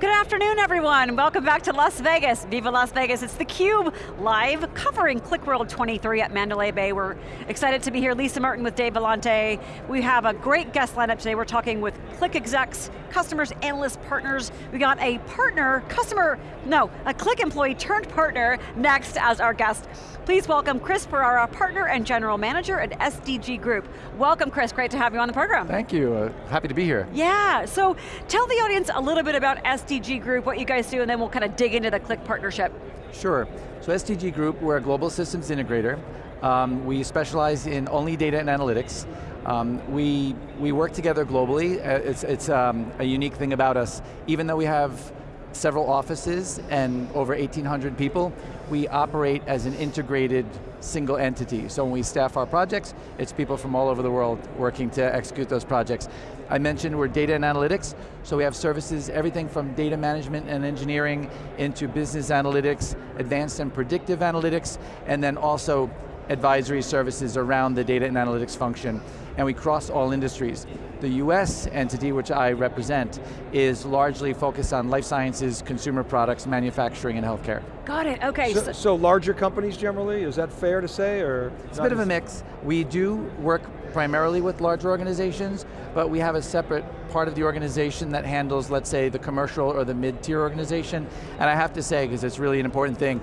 Good afternoon, everyone. Welcome back to Las Vegas. Viva Las Vegas. It's theCUBE live covering QlikWorld 23 at Mandalay Bay. We're excited to be here. Lisa Martin with Dave Vellante. We have a great guest lineup today. We're talking with Qlik execs, customers, analysts, partners. We got a partner, customer, no, a Qlik employee turned partner next as our guest. Please welcome Chris Ferrara, partner and general manager at SDG Group. Welcome Chris, great to have you on the program. Thank you, uh, happy to be here. Yeah, so tell the audience a little bit about SDG Group, what you guys do, and then we'll kind of dig into the Qlik partnership. Sure, so SDG Group, we're a global systems integrator. Um, we specialize in only data and analytics. Um, we, we work together globally. Uh, it's, it's um, a unique thing about us. Even though we have several offices and over 1,800 people, we operate as an integrated single entity. So when we staff our projects, it's people from all over the world working to execute those projects. I mentioned we're data and analytics, so we have services, everything from data management and engineering into business analytics, advanced and predictive analytics, and then also advisory services around the data and analytics function, and we cross all industries. The US entity, which I represent, is largely focused on life sciences, consumer products, manufacturing, and healthcare. Got it, okay. So, so larger companies generally, is that fair to say, or? It's a bit of a mix. We do work primarily with larger organizations, but we have a separate part of the organization that handles, let's say, the commercial or the mid-tier organization. And I have to say, because it's really an important thing,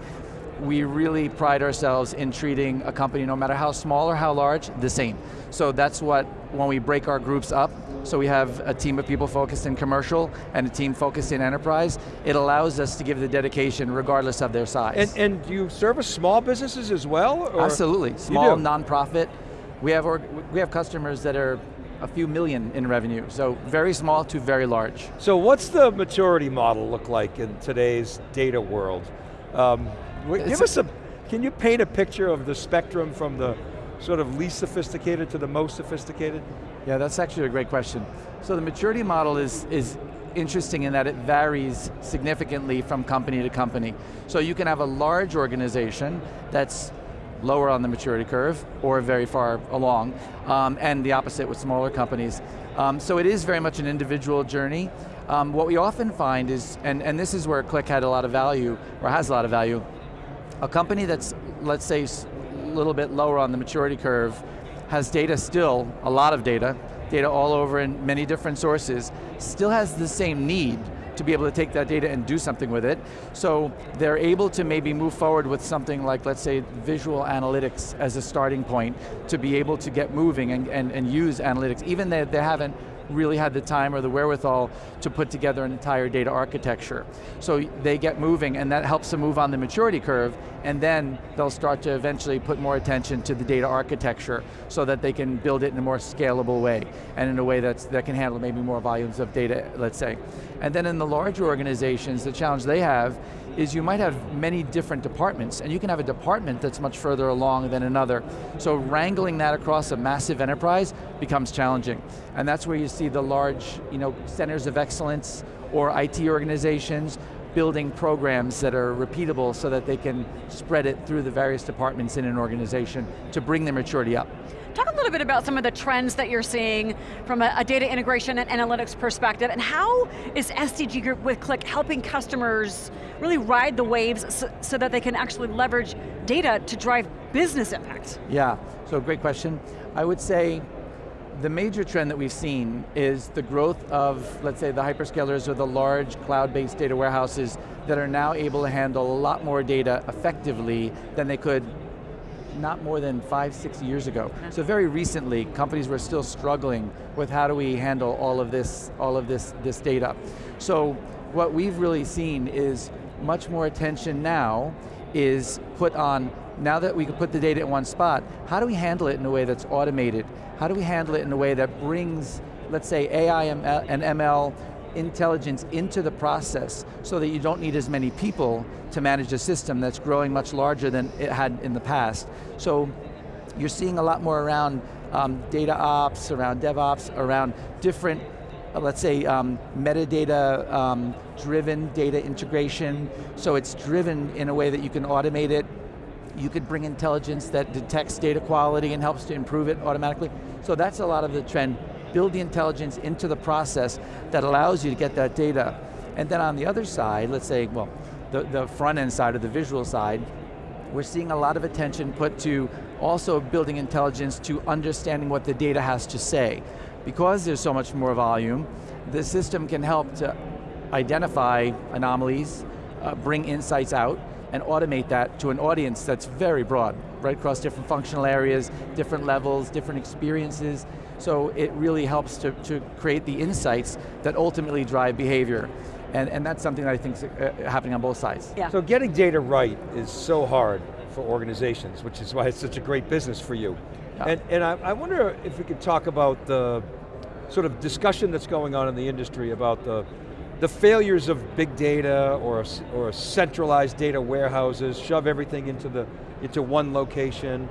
we really pride ourselves in treating a company, no matter how small or how large, the same. So that's what, when we break our groups up, so we have a team of people focused in commercial and a team focused in enterprise, it allows us to give the dedication regardless of their size. And, and do you service small businesses as well? Or? Absolutely, small, nonprofit. We have, we have customers that are a few million in revenue, so very small to very large. So what's the maturity model look like in today's data world? Um, Give us a, can you paint a picture of the spectrum from the sort of least sophisticated to the most sophisticated? Yeah, that's actually a great question. So the maturity model is, is interesting in that it varies significantly from company to company. So you can have a large organization that's lower on the maturity curve or very far along, um, and the opposite with smaller companies. Um, so it is very much an individual journey. Um, what we often find is, and, and this is where Qlik had a lot of value, or has a lot of value, a company that's, let's say, a little bit lower on the maturity curve, has data still, a lot of data, data all over in many different sources, still has the same need to be able to take that data and do something with it. So they're able to maybe move forward with something like, let's say, visual analytics as a starting point to be able to get moving and, and, and use analytics, even though they haven't really had the time or the wherewithal to put together an entire data architecture. So they get moving and that helps them move on the maturity curve and then they'll start to eventually put more attention to the data architecture so that they can build it in a more scalable way and in a way that's, that can handle maybe more volumes of data, let's say. And then in the larger organizations, the challenge they have is you might have many different departments, and you can have a department that's much further along than another. So wrangling that across a massive enterprise becomes challenging. And that's where you see the large you know, centers of excellence or IT organizations building programs that are repeatable so that they can spread it through the various departments in an organization to bring their maturity up. Talk a little bit about some of the trends that you're seeing from a, a data integration and analytics perspective, and how is SDG Group with Qlik helping customers really ride the waves so, so that they can actually leverage data to drive business impact? Yeah, so great question. I would say the major trend that we've seen is the growth of, let's say, the hyperscalers or the large cloud-based data warehouses that are now able to handle a lot more data effectively than they could not more than five, six years ago. So very recently, companies were still struggling with how do we handle all of this, all of this, this data. So what we've really seen is much more attention now is put on, now that we can put the data in one spot, how do we handle it in a way that's automated? How do we handle it in a way that brings, let's say AI and ML intelligence into the process so that you don't need as many people to manage a system that's growing much larger than it had in the past. So you're seeing a lot more around um, data ops, around DevOps, around different, uh, let's say, um, metadata um, driven data integration. So it's driven in a way that you can automate it. You could bring intelligence that detects data quality and helps to improve it automatically. So that's a lot of the trend build the intelligence into the process that allows you to get that data. And then on the other side, let's say, well, the, the front end side or the visual side, we're seeing a lot of attention put to also building intelligence to understanding what the data has to say. Because there's so much more volume, the system can help to identify anomalies, uh, bring insights out, and automate that to an audience that's very broad, right across different functional areas, different levels, different experiences. So it really helps to, to create the insights that ultimately drive behavior. And, and that's something that I think is uh, happening on both sides. Yeah. So getting data right is so hard for organizations, which is why it's such a great business for you. Yeah. And, and I, I wonder if we could talk about the sort of discussion that's going on in the industry about the the failures of big data or, or centralized data warehouses, shove everything into, the, into one location,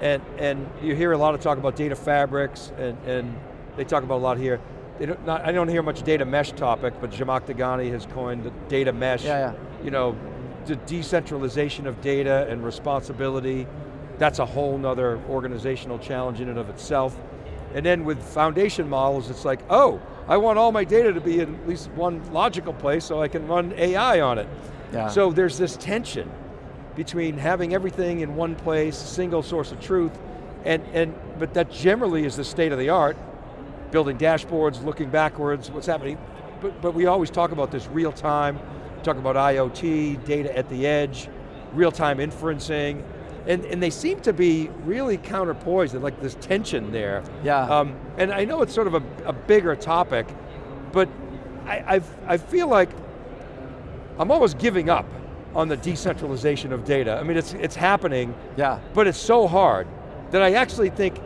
and, and you hear a lot of talk about data fabrics, and, and they talk about a lot here. Don't, not, I don't hear much data mesh topic, but Zhamak Dehghani has coined the data mesh. Yeah, yeah. You know, the decentralization of data and responsibility, that's a whole nother organizational challenge in and of itself. And then with foundation models, it's like, oh, I want all my data to be in at least one logical place so I can run AI on it. Yeah. So there's this tension between having everything in one place, single source of truth, and, and but that generally is the state of the art, building dashboards, looking backwards, what's happening. But, but we always talk about this real time, talk about IoT, data at the edge, real time inferencing, and, and they seem to be really counterpoised, like this tension there. Yeah. Um, and I know it's sort of a, a bigger topic, but I, I've, I feel like I'm almost giving up on the decentralization of data. I mean, it's, it's happening, yeah. but it's so hard that I actually think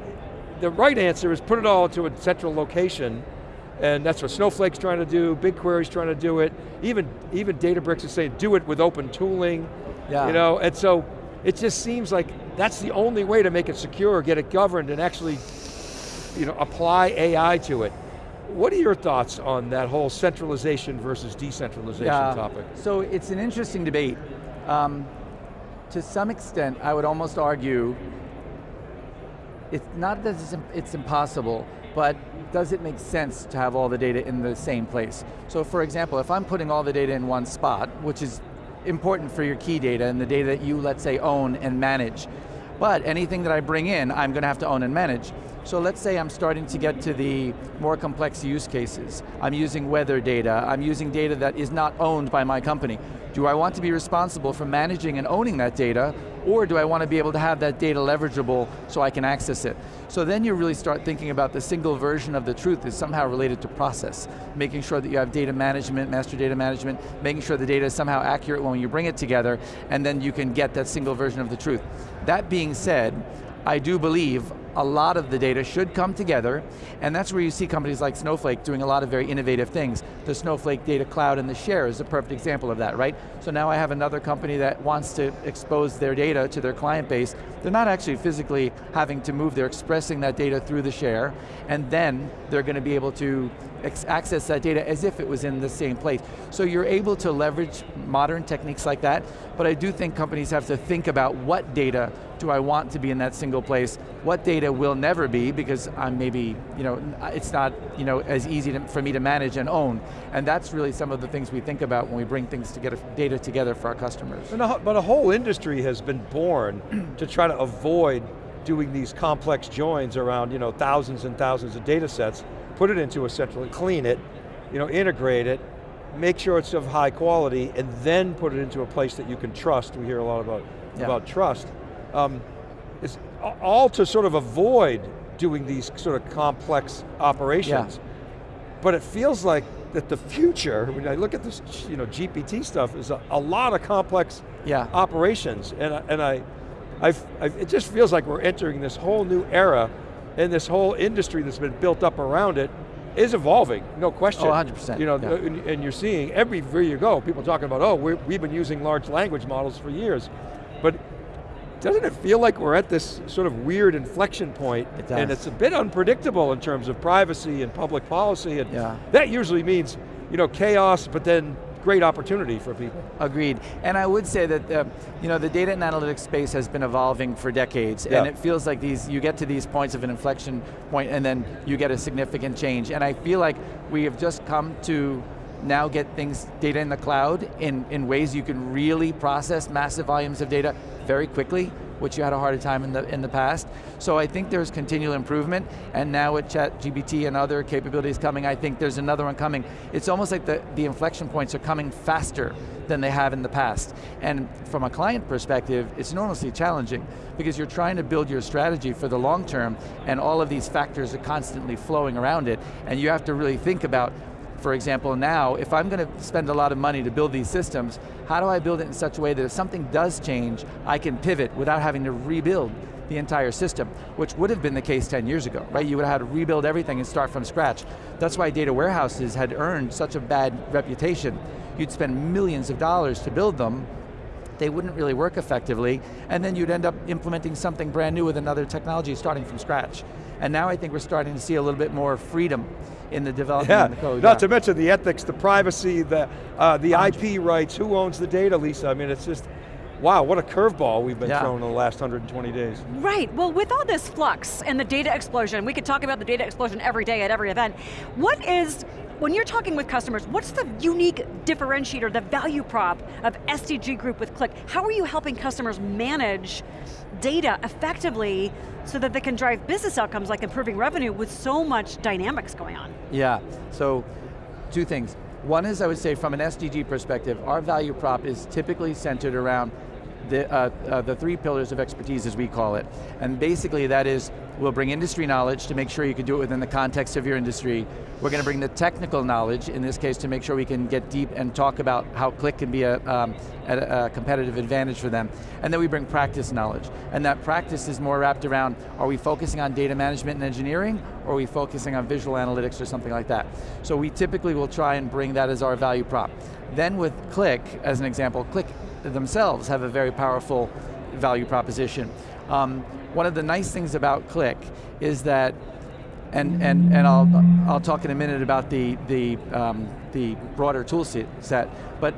the right answer is put it all into a central location and that's what Snowflake's trying to do, BigQuery's trying to do it, even, even Databricks is saying do it with open tooling, yeah. you know, and so it just seems like that's the only way to make it secure, get it governed, and actually you know, apply AI to it. What are your thoughts on that whole centralization versus decentralization yeah. topic? So it's an interesting debate. Um, to some extent, I would almost argue, it's not that it's, it's impossible, but does it make sense to have all the data in the same place? So for example, if I'm putting all the data in one spot, which is important for your key data and the data that you, let's say, own and manage. But anything that I bring in, I'm going to have to own and manage. So let's say I'm starting to get to the more complex use cases. I'm using weather data, I'm using data that is not owned by my company. Do I want to be responsible for managing and owning that data, or do I want to be able to have that data leverageable so I can access it? So then you really start thinking about the single version of the truth is somehow related to process, making sure that you have data management, master data management, making sure the data is somehow accurate when you bring it together, and then you can get that single version of the truth. That being said, I do believe a lot of the data should come together, and that's where you see companies like Snowflake doing a lot of very innovative things. The Snowflake Data Cloud and the Share is a perfect example of that, right? So now I have another company that wants to expose their data to their client base. They're not actually physically having to move, they're expressing that data through the Share, and then they're going to be able to access that data as if it was in the same place. So you're able to leverage modern techniques like that, but I do think companies have to think about what data do I want to be in that single place, what data will never be because I'm maybe, you know, it's not you know, as easy to, for me to manage and own. And that's really some of the things we think about when we bring things together, data together for our customers. But a whole industry has been born to try to avoid doing these complex joins around you know, thousands and thousands of data sets put it into a central, clean it, you know, integrate it, make sure it's of high quality, and then put it into a place that you can trust. We hear a lot about, yeah. about trust. Um, it's all to sort of avoid doing these sort of complex operations. Yeah. But it feels like that the future, when I look at this you know, GPT stuff, is a, a lot of complex yeah. operations. And, and I, I've, I've, it just feels like we're entering this whole new era and this whole industry that's been built up around it is evolving, no question. Oh, 100%. You know, yeah. and, and, you're seeing everywhere you go, people talking about, oh, we have been using large language models for years. But doesn't it feel like we're at this sort of weird inflection point? It does. And it's a bit unpredictable in terms of privacy and public policy, and yeah. that usually means, you know, chaos, but then great opportunity for people. Agreed, and I would say that uh, you know the data and analytics space has been evolving for decades, yeah. and it feels like these you get to these points of an inflection point, and then you get a significant change. And I feel like we have just come to now get things, data in the cloud in, in ways you can really process massive volumes of data very quickly, which you had a harder time in the, in the past. So I think there's continual improvement, and now with ChatGPT and other capabilities coming, I think there's another one coming. It's almost like the, the inflection points are coming faster than they have in the past. And from a client perspective, it's enormously challenging because you're trying to build your strategy for the long term and all of these factors are constantly flowing around it and you have to really think about for example, now, if I'm going to spend a lot of money to build these systems, how do I build it in such a way that if something does change, I can pivot without having to rebuild the entire system, which would have been the case 10 years ago, right? You would have had to rebuild everything and start from scratch. That's why data warehouses had earned such a bad reputation. You'd spend millions of dollars to build them, they wouldn't really work effectively, and then you'd end up implementing something brand new with another technology starting from scratch. And now I think we're starting to see a little bit more freedom in the development yeah. of the code. Not yeah. to mention the ethics, the privacy, the, uh, the IP rights, who owns the data, Lisa? I mean, it's just, wow, what a curveball we've been yeah. thrown in the last 120 days. Right, well with all this flux and the data explosion, we could talk about the data explosion every day at every event, what is, when you're talking with customers, what's the unique differentiator, the value prop of SDG Group with Qlik? How are you helping customers manage data effectively so that they can drive business outcomes like improving revenue with so much dynamics going on? Yeah, so two things. One is I would say from an SDG perspective, our value prop is typically centered around the, uh, uh, the three pillars of expertise as we call it. And basically that is, we'll bring industry knowledge to make sure you can do it within the context of your industry. We're going to bring the technical knowledge, in this case to make sure we can get deep and talk about how Qlik can be a, um, a, a competitive advantage for them. And then we bring practice knowledge. And that practice is more wrapped around, are we focusing on data management and engineering, or are we focusing on visual analytics or something like that? So we typically will try and bring that as our value prop. Then with Qlik, as an example, Qlik themselves have a very powerful value proposition. Um, one of the nice things about Qlik is that, and, and, and I'll, I'll talk in a minute about the, the, um, the broader tool set, but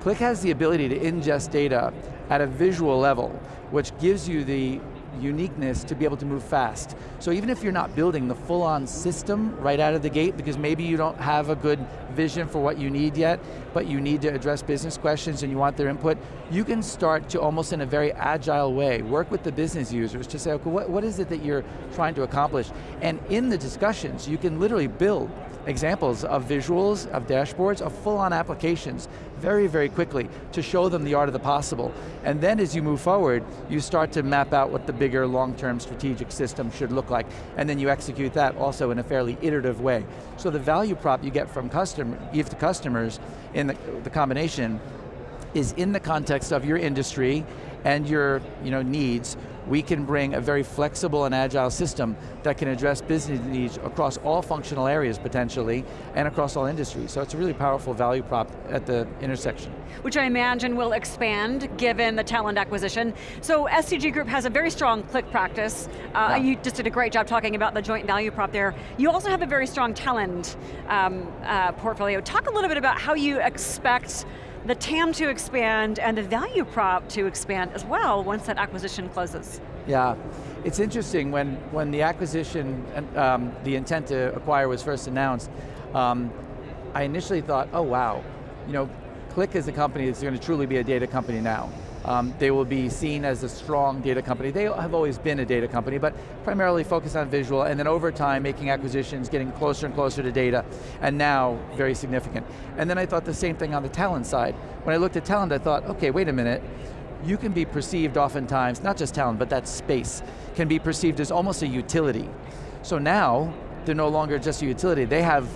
Qlik has the ability to ingest data at a visual level, which gives you the uniqueness to be able to move fast. So even if you're not building the full-on system right out of the gate, because maybe you don't have a good vision for what you need yet, but you need to address business questions and you want their input, you can start to almost in a very agile way, work with the business users to say, okay, what, what is it that you're trying to accomplish? And in the discussions, you can literally build examples of visuals, of dashboards, of full-on applications very, very quickly to show them the art of the possible. And then as you move forward, you start to map out what the bigger long-term strategic system should look like, and then you execute that also in a fairly iterative way. So the value prop you get from customer, give to customers in the, the combination is in the context of your industry and your you know, needs, we can bring a very flexible and agile system that can address business needs across all functional areas potentially, and across all industries. So it's a really powerful value prop at the intersection. Which I imagine will expand given the Talend acquisition. So SDG Group has a very strong Qlik practice. Uh, yeah. You just did a great job talking about the joint value prop there. You also have a very strong Talend um, uh, portfolio. Talk a little bit about how you expect the TAM to expand and the value prop to expand as well once that acquisition closes. Yeah, it's interesting when, when the acquisition, um, the intent to acquire was first announced, um, I initially thought, oh wow, you know, Qlik is a company that's going to truly be a data company now. Um, they will be seen as a strong data company. They have always been a data company, but primarily focused on visual, and then over time making acquisitions, getting closer and closer to data, and now very significant. And then I thought the same thing on the Talend side. When I looked at Talend, I thought, okay, wait a minute, you can be perceived oftentimes, not just Talend, but that space, can be perceived as almost a utility. So now, they're no longer just a utility, they have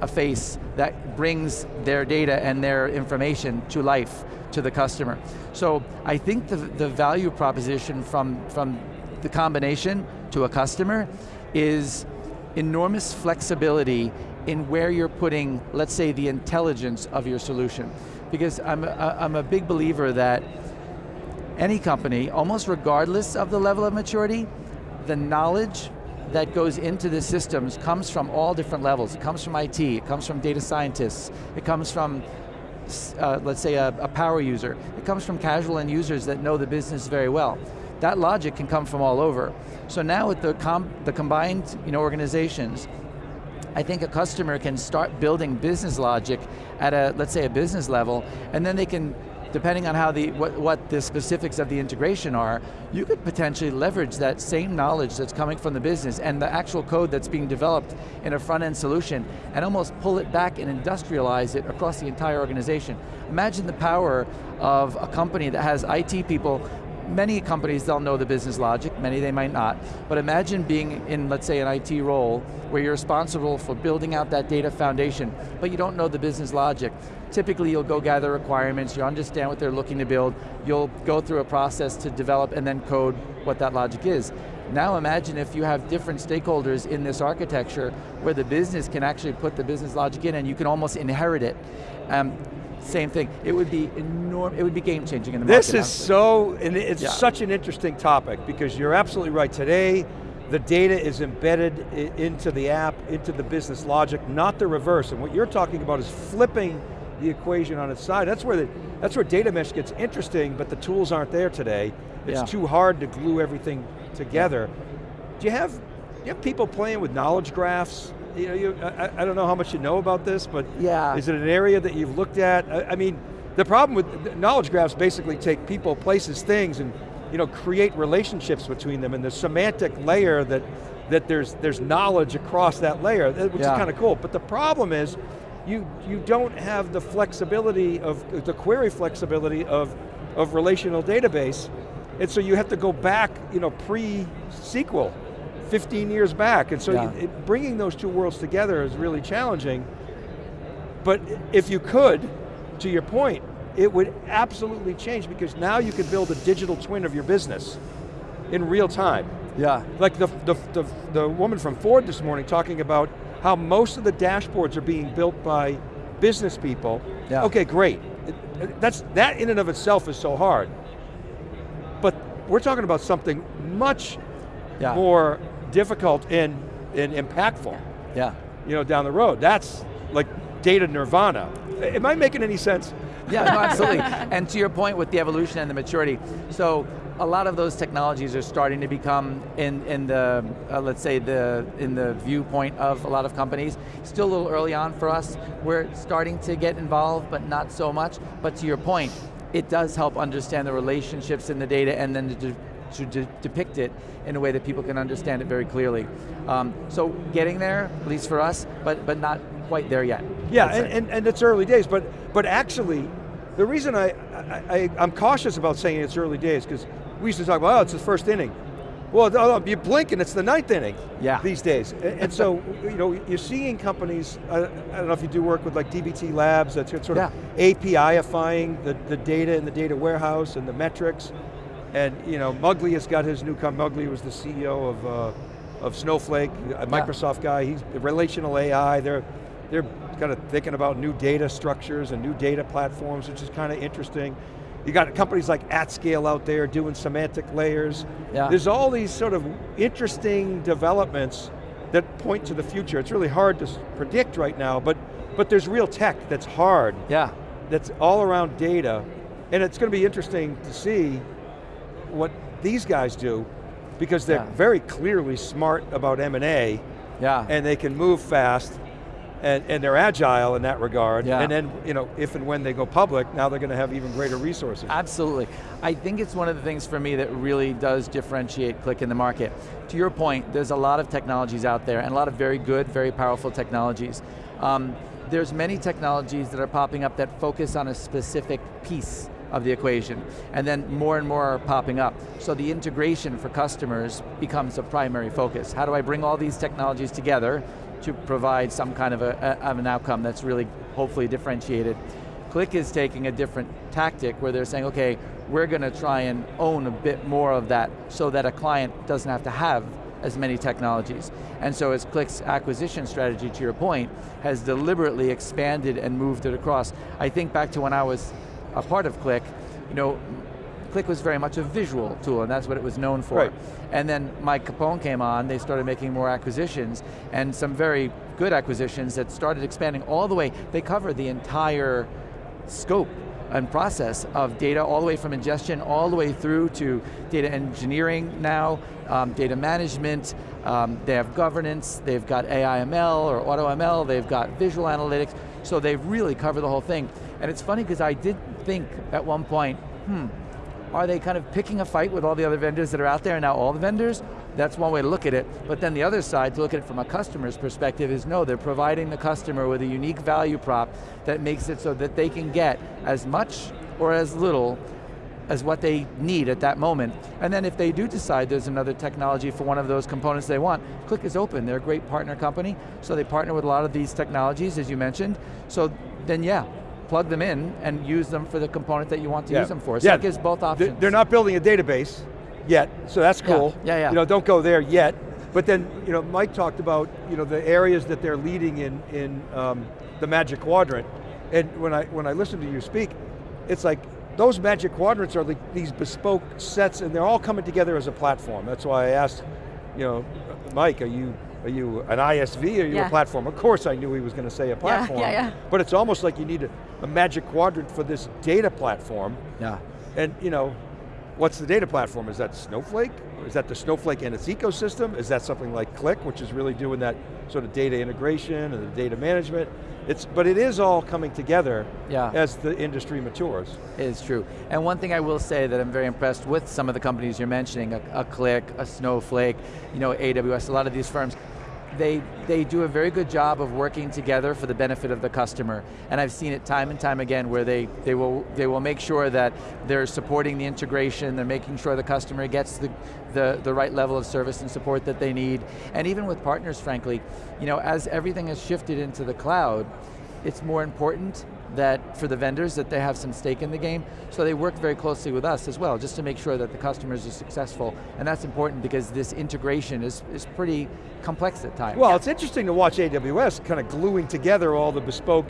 a face that brings their data and their information to life to the customer. So I think the, the value proposition from, from the combination to a customer is enormous flexibility in where you're putting, let's say, the intelligence of your solution. Because I'm a, I'm a big believer that any company, almost regardless of the level of maturity, the knowledge that goes into the systems comes from all different levels. It comes from IT, it comes from data scientists, it comes from, uh, let's say, a, a power user. It comes from casual end users that know the business very well. That logic can come from all over. So now with the, com the combined you know, organizations, I think a customer can start building business logic at a, let's say a business level, and then they can depending on how the, what, what the specifics of the integration are, you could potentially leverage that same knowledge that's coming from the business and the actual code that's being developed in a front end solution and almost pull it back and industrialize it across the entire organization. Imagine the power of a company that has IT people many companies, they'll know the business logic, many they might not, but imagine being in, let's say, an IT role where you're responsible for building out that data foundation, but you don't know the business logic. Typically you'll go gather requirements, you understand what they're looking to build, you'll go through a process to develop and then code what that logic is. Now imagine if you have different stakeholders in this architecture where the business can actually put the business logic in and you can almost inherit it. Um, same thing. It would be enormous, it would be game changing in the this market. This is so, and it's yeah. such an interesting topic because you're absolutely right. Today, the data is embedded into the app, into the business logic, not the reverse. And what you're talking about is flipping the equation on its side. That's where, the, that's where data mesh gets interesting, but the tools aren't there today. It's yeah. too hard to glue everything together. Do you have, do you have people playing with knowledge graphs? You know, you, I, I, don't know how much you know about this, but yeah. is it an area that you've looked at? I, I mean, the problem with knowledge graphs basically take people, places, things, and you know, create relationships between them, and the semantic layer that, that there's, there's knowledge across that layer, which yeah. is kind of cool. But the problem is, you, you don't have the flexibility of, the query flexibility of, of relational database, and so you have to go back, you know, pre-SQL, 15 years back, and so yeah. you, it, bringing those two worlds together is really challenging. But if you could, to your point, it would absolutely change because now you could build a digital twin of your business in real time. Yeah. Like the, the, the, the woman from Ford this morning talking about how most of the dashboards are being built by business people. Yeah. Okay, great. That's, that in and of itself is so hard. But we're talking about something much yeah. more difficult and, and impactful. Yeah. You know, down the road. That's like data nirvana. Am I making any sense? Yeah, no, absolutely. and to your point with the evolution and the maturity, so a lot of those technologies are starting to become in, in the, uh, let's say, the in the viewpoint of a lot of companies. Still a little early on for us. We're starting to get involved, but not so much. But to your point, it does help understand the relationships in the data and then to, to de depict it in a way that people can understand it very clearly. Um, so getting there, at least for us, but, but not quite there yet. Yeah, and, and, and, it's early days, but, but actually, the reason I, I, I, am cautious about saying it's early days, because we used to talk about, oh, it's the first inning. Well, oh, you blink and it's the ninth inning yeah. these days. And, so, you know, you're seeing companies, I, I, don't know if you do work with like DBT Labs, that's sort of yeah. API-ifying the, the data in the data warehouse and the metrics. And, you know, Muglia has got his new company, Muglia was the CEO of, uh, of Snowflake, a Microsoft yeah. guy, he's relational AI, they're, they're kind of thinking about new data structures and new data platforms, which is kind of interesting. You got companies like AtScale out there doing semantic layers. Yeah. There's all these sort of interesting developments that point to the future. It's really hard to predict right now, but, but there's real tech that's hard. Yeah. That's all around data, and it's going to be interesting to see what these guys do, because they're yeah. very clearly smart about M&A, yeah. and they can move fast, and, and they're agile in that regard. Yeah. And then, you know, if and when they go public, now they're going to have even greater resources. Absolutely. I think it's one of the things for me that really does differentiate Qlik in the market. To your point, there's a lot of technologies out there and a lot of very good, very powerful technologies. Um, there's many technologies that are popping up that focus on a specific piece of the equation. And then more and more are popping up. So the integration for customers becomes a primary focus. How do I bring all these technologies together to provide some kind of, a, of an outcome that's really hopefully differentiated. Qlik is taking a different tactic where they're saying, okay, we're going to try and own a bit more of that so that a client doesn't have to have as many technologies. And so as Qlik's acquisition strategy, to your point, has deliberately expanded and moved it across. I think back to when I was a part of Qlik, you know, Qlik was very much a visual tool, and that's what it was known for. Right. And then Mike Capone came on, they started making more acquisitions, and some very good acquisitions that started expanding all the way. They cover the entire scope and process of data all the way from ingestion all the way through to data engineering now, um, data management, um, they have governance, they've got AI/ML or AutoML, they've got visual analytics, so they really cover the whole thing. And it's funny because I did think at one point, hmm, are they kind of picking a fight with all the other vendors that are out there and now all the vendors? That's one way to look at it, but then the other side, to look at it from a customer's perspective, is no, they're providing the customer with a unique value prop that makes it so that they can get as much or as little as what they need at that moment. And then if they do decide there's another technology for one of those components they want, Qlik is open, they're a great partner company, so they partner with a lot of these technologies, as you mentioned, so then yeah, plug them in and use them for the component that you want to Yeah. use them for. So Yeah. it gives both options. They're not building a database yet, so that's Yeah, cool. yeah, yeah. You know, don't go there yet. But then, you know, Mike talked about, you know, the areas that they're leading in in um, the Magic Quadrant, and when I when I listen to you speak, it's like those Magic Quadrants are like these bespoke sets, and they're all coming together as a platform. That's why I asked, you know, Mike, are you are you an ISV or are you Yeah. a platform? Of course, I knew he was going to say a platform. yeah, yeah. But it's almost like you need a, a Magic Quadrant for this data platform. yeah. And you know, what's the data platform? Is that Snowflake? Is that the Snowflake and its ecosystem? Is that something like Qlik, which is really doing that sort of data integration and the data management? It's, but it is all coming together Yeah. as the industry matures. It is true. And one thing I will say that I'm very impressed with some of the companies you're mentioning, a, a Qlik, a Snowflake, you know, AWS, a lot of these firms, they, they do a very good job of working together for the benefit of the customer. And I've seen it time and time again where they, they, will, they will make sure that they're supporting the integration, they're making sure the customer gets the, the, the right level of service and support that they need. And even with partners, frankly, you know, as everything has shifted into the cloud, it's more important that for the vendors that they have some stake in the game, so they work very closely with us as well, just to make sure that the customers are successful, and that's important because this integration is, is pretty complex at times. Well, it's interesting to watch AWS kind of gluing together all the bespoke,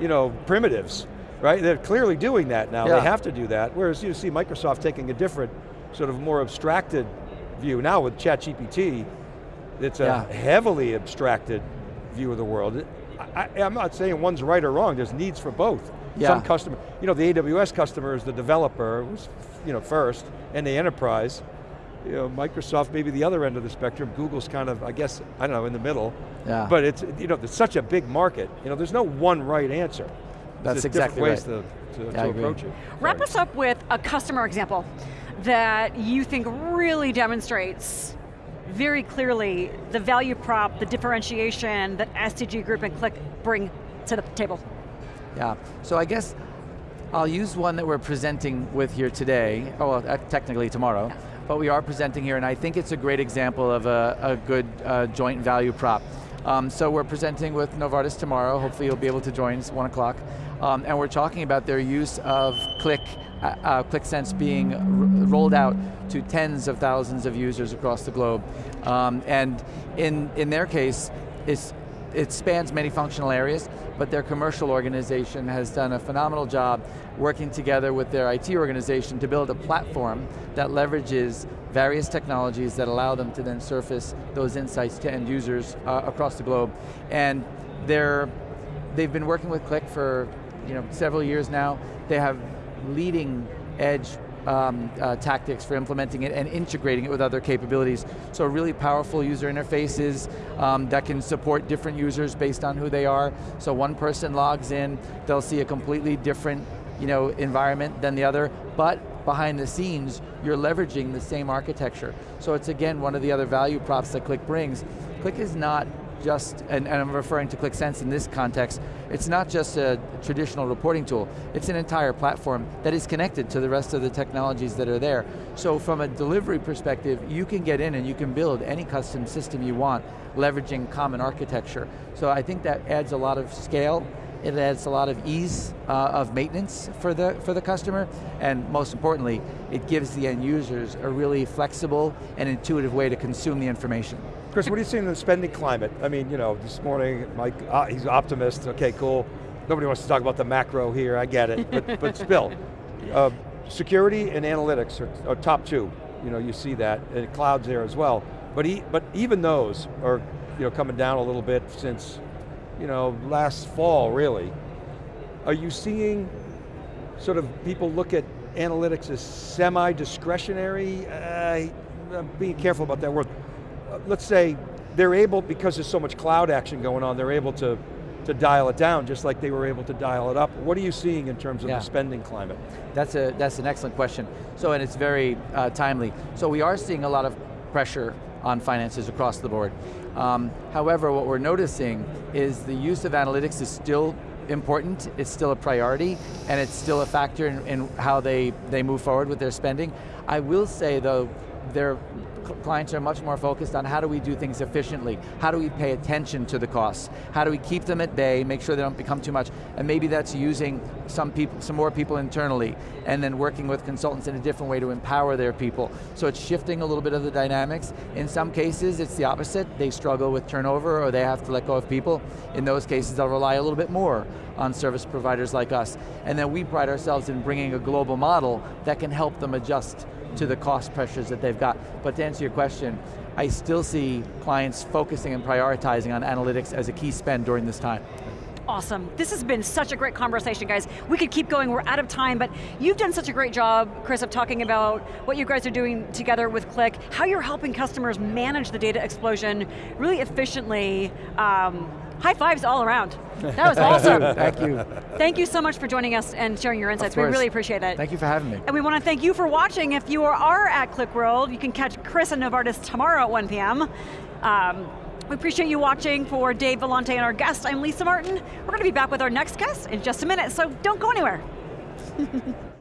you know, primitives, right? They're clearly doing that now, Yeah. they have to do that, whereas you see Microsoft taking a different, sort of more abstracted view. Now with ChatGPT, it's a Yeah. heavily abstracted view of the world. I, I, I'm not saying one's right or wrong, there's needs for both. Yeah. Some customer, you know, the AWS customer is the developer, was, you know, first, and the enterprise. You know, Microsoft maybe the other end of the spectrum, Google's kind of, I guess, I don't know, in the middle. Yeah. But it's, you know, it's such a big market. You know, there's no one right answer. That's There's just exactly different ways to, to, I to approach it. Wrap Sorry. us up with a customer example that you think really demonstrates very clearly the value prop, the differentiation that SDG Group and Qlik bring to the table. Yeah, so I guess I'll use one that we're presenting with here today, oh, well, uh, technically tomorrow, but we are presenting here and I think it's a great example of a, a good uh, joint value prop. Um, so we're presenting with Novartis tomorrow, hopefully you'll be able to join, it's one o'clock, um, and we're talking about their use of Qlik, uh, uh, QlikSense being rolled out to tens of thousands of users across the globe. Um, and in, in their case, it's it spans many functional areas, but their commercial organization has done a phenomenal job working together with their IT organization to build a platform that leverages various technologies that allow them to then surface those insights to end users uh, across the globe. And they're, they've been working with Qlik for you know, several years now. They have leading edge um, uh, tactics for implementing it and integrating it with other capabilities. So really powerful user interfaces um, that can support different users based on who they are. So one person logs in, they'll see a completely different you know, environment than the other, but behind the scenes, you're leveraging the same architecture. So it's again, one of the other value props that Qlik brings. Qlik is not just, and, and I'm referring to QlikSense in this context, it's not just a traditional reporting tool, it's an entire platform that is connected to the rest of the technologies that are there. So from a delivery perspective, you can get in and you can build any custom system you want, leveraging common architecture. So I think that adds a lot of scale, it adds a lot of ease uh, of maintenance for the, for the customer, and most importantly, it gives the end users a really flexible and intuitive way to consume the information. Chris, what are you seeing in the spending climate? I mean, you know, this morning, Mike, uh, he's optimist, okay, cool. Nobody wants to talk about the macro here, I get it, but, but still. Uh, security and analytics are, are top two. You know, you see that, and cloud's there as well. But, e but even those are you know, coming down a little bit since you know, last fall, really. Are you seeing sort of people look at analytics as semi-discretionary? Uh, I'm being careful about that word. Let's say they're able, because there's so much cloud action going on, they're able to, to dial it down just like they were able to dial it up. What are you seeing in terms of Yeah. the spending climate? That's, a, that's an excellent question. So, and it's very uh, timely. So we are seeing a lot of pressure on finances across the board. Um, however, what we're noticing is the use of analytics is still important, it's still a priority, and it's still a factor in, in how they, they move forward with their spending. I will say though, their cl- clients are much more focused on how do we do things efficiently, how do we pay attention to the costs, how do we keep them at bay, make sure they don't become too much, and maybe that's using some people, some more people internally, and then working with consultants in a different way to empower their people. So it's shifting a little bit of the dynamics. In some cases, it's the opposite. They struggle with turnover or they have to let go of people. In those cases, they'll rely a little bit more on service providers like us. And then we pride ourselves in bringing a global model that can help them adjust to the cost pressures that they've got. But to answer your question, I still see clients focusing and prioritizing on analytics as a key spend during this time. Awesome. This has been such a great conversation, guys. We could keep going, we're out of time, but you've done such a great job, Chris, of talking about what you guys are doing together with Qlik, how you're helping customers manage the data explosion really efficiently. Um, high fives all around. That was awesome. Thank you. Thank you so much for joining us and sharing your insights. We really appreciate it. Thank you for having me. And we want to thank you for watching. If you are at Qlik World, you can catch Chris and Novartis tomorrow at 1 p.m. Um, we appreciate you watching. For Dave Vellante and our guest, I'm Lisa Martin. We're going to be back with our next guest in just a minute, so don't go anywhere.